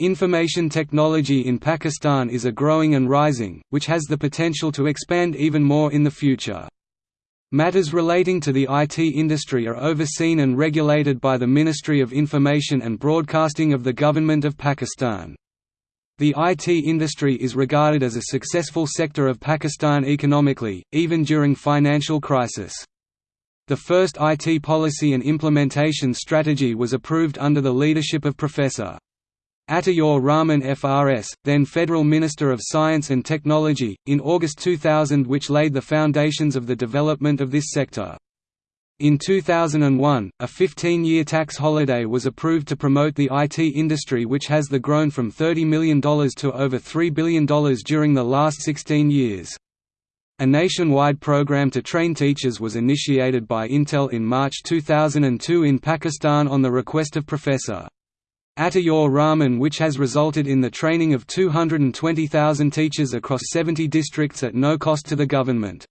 Information technology in Pakistan is a growing and rising, which has the potential to expand even more in the future. Matters relating to the IT industry are overseen and regulated by the Ministry of Information and Broadcasting of the Government of Pakistan. The IT industry is regarded as a successful sector of Pakistan economically, even during financial crisis. The first IT policy and implementation strategy was approved under the leadership of Professor. Ataur Rahman FRS, then Federal Minister of Science and Technology, in August 2000 which laid the foundations of the development of this sector. In 2001, a 15-year tax holiday was approved to promote the IT industry which has the grown from $30 million to over $3 billion during the last 16 years. A nationwide program to train teachers was initiated by Intel in March 2002 in Pakistan on the request of Professor. Ataur Rahman which has resulted in the training of 220,000 teachers across 70 districts at no cost to the government.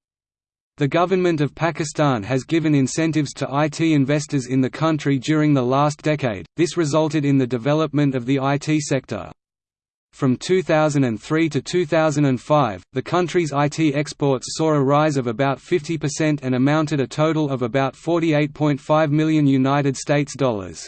The government of Pakistan has given incentives to IT investors in the country during the last decade, this resulted in the development of the IT sector. From 2003 to 2005, the country's IT exports saw a rise of about 50% and amounted a total of about 48.5 million United States dollars.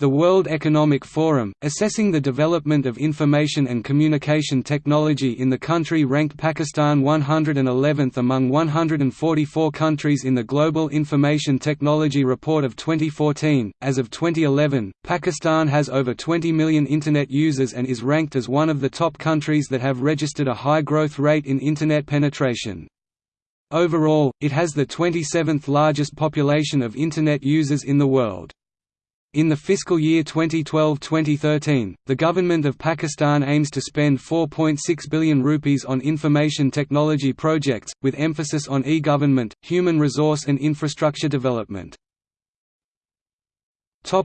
The World Economic Forum, assessing the development of information and communication technology in the country ranked Pakistan 111th among 144 countries in the Global Information Technology Report of 2014. As of 2011, Pakistan has over 20 million Internet users and is ranked as one of the top countries that have registered a high growth rate in Internet penetration. Overall, it has the 27th largest population of Internet users in the world. In the fiscal year 2012-2013, the government of Pakistan aims to spend 4.6 billion rupees on information technology projects, with emphasis on e-government, human resource and infrastructure development.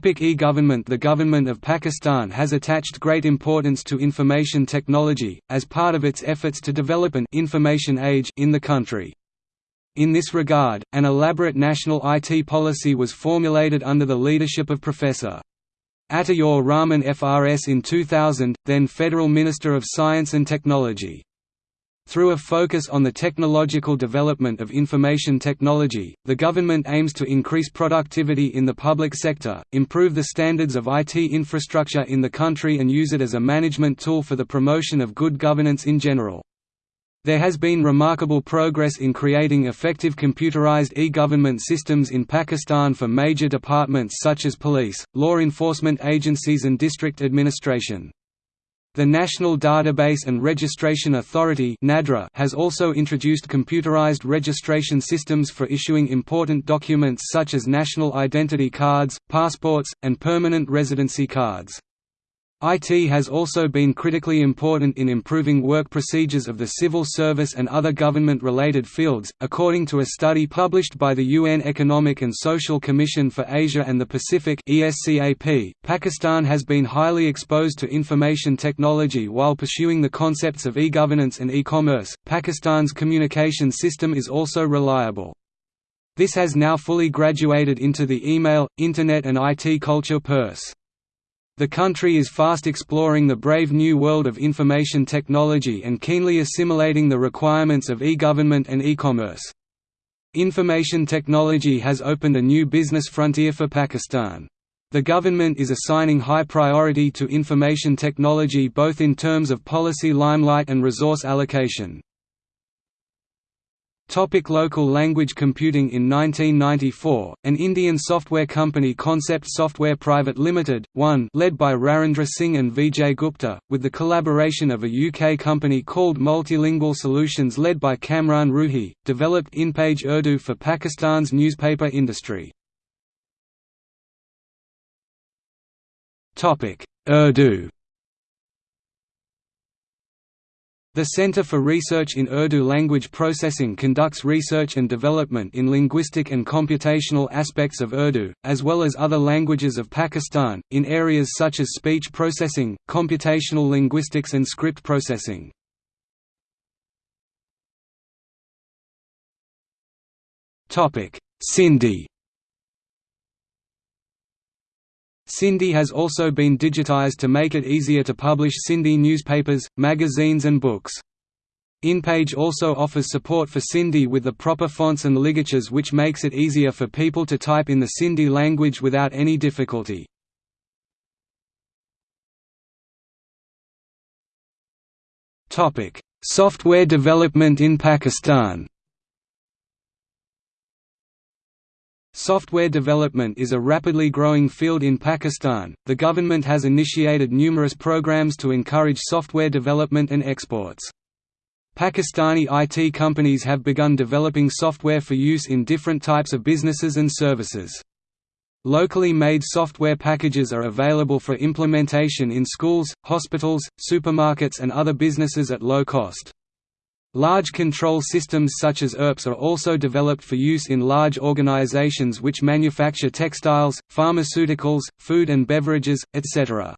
E-government The government of Pakistan has attached great importance to information technology, as part of its efforts to develop an information age in the country. In this regard, an elaborate national IT policy was formulated under the leadership of Professor. Ataur Rahman FRS in 2000, then Federal Minister of Science and Technology. Through a focus on the technological development of information technology, the government aims to increase productivity in the public sector, improve the standards of IT infrastructure in the country and use it as a management tool for the promotion of good governance in general. There has been remarkable progress in creating effective computerized e-government systems in Pakistan for major departments such as police, law enforcement agencies and district administration. The National Database and Registration Authority has also introduced computerized registration systems for issuing important documents such as national identity cards, passports, and permanent residency cards. IT has also been critically important in improving work procedures of the civil service and other government-related fields. According to a study published by the UN Economic and Social Commission for Asia and the Pacific Pakistan has been highly exposed to information technology while pursuing the concepts of e-governance and e-commerce. Pakistan's communication system is also reliable. This has now fully graduated into the email, internet and IT culture purse. The country is fast exploring the brave new world of information technology and keenly assimilating the requirements of e-government and e-commerce. Information technology has opened a new business frontier for Pakistan. The government is assigning high priority to information technology both in terms of policy limelight and resource allocation. Topic local language computing In 1994, an Indian software company Concept Software Private Limited, 1 led by Rarendra Singh and Vijay Gupta, with the collaboration of a UK company called Multilingual Solutions led by Kamran Rouhi, developed InPage Urdu for Pakistan's newspaper industry. Urdu The Center for Research in Urdu Language Processing conducts research and development in linguistic and computational aspects of Urdu, as well as other languages of Pakistan, in areas such as speech processing, computational linguistics and script processing. Sindhi Sindhi has also been digitized to make it easier to publish Sindhi newspapers, magazines and books. InPage also offers support for Sindhi with the proper fonts and ligatures which makes it easier for people to type in the Sindhi language without any difficulty. Software development in Pakistan Software development is a rapidly growing field in Pakistan. The government has initiated numerous programs to encourage software development and exports. Pakistani IT companies have begun developing software for use in different types of businesses and services. Locally made software packages are available for implementation in schools, hospitals, supermarkets and other businesses at low cost. Large control systems such as ERPs are also developed for use in large organizations which manufacture textiles, pharmaceuticals, food and beverages, etc.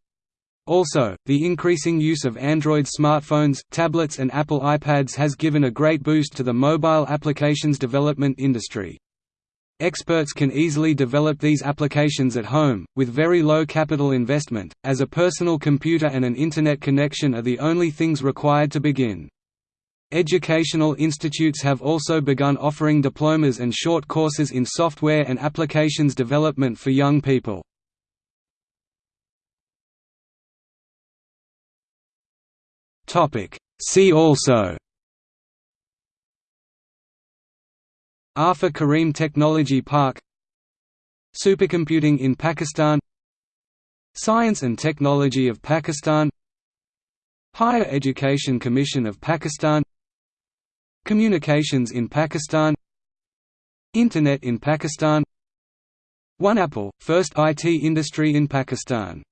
Also, the increasing use of Android smartphones, tablets and Apple iPads has given a great boost to the mobile applications development industry. Experts can easily develop these applications at home, with very low capital investment, as a personal computer and an Internet connection are the only things required to begin. Educational institutes have also begun offering diplomas and short courses in software and applications development for young people. See also Arfa Karim Technology Park Supercomputing in Pakistan Science and Technology of Pakistan Higher Education Commission of Pakistan Communications in Pakistan Internet in Pakistan One Apple, first IT industry in Pakistan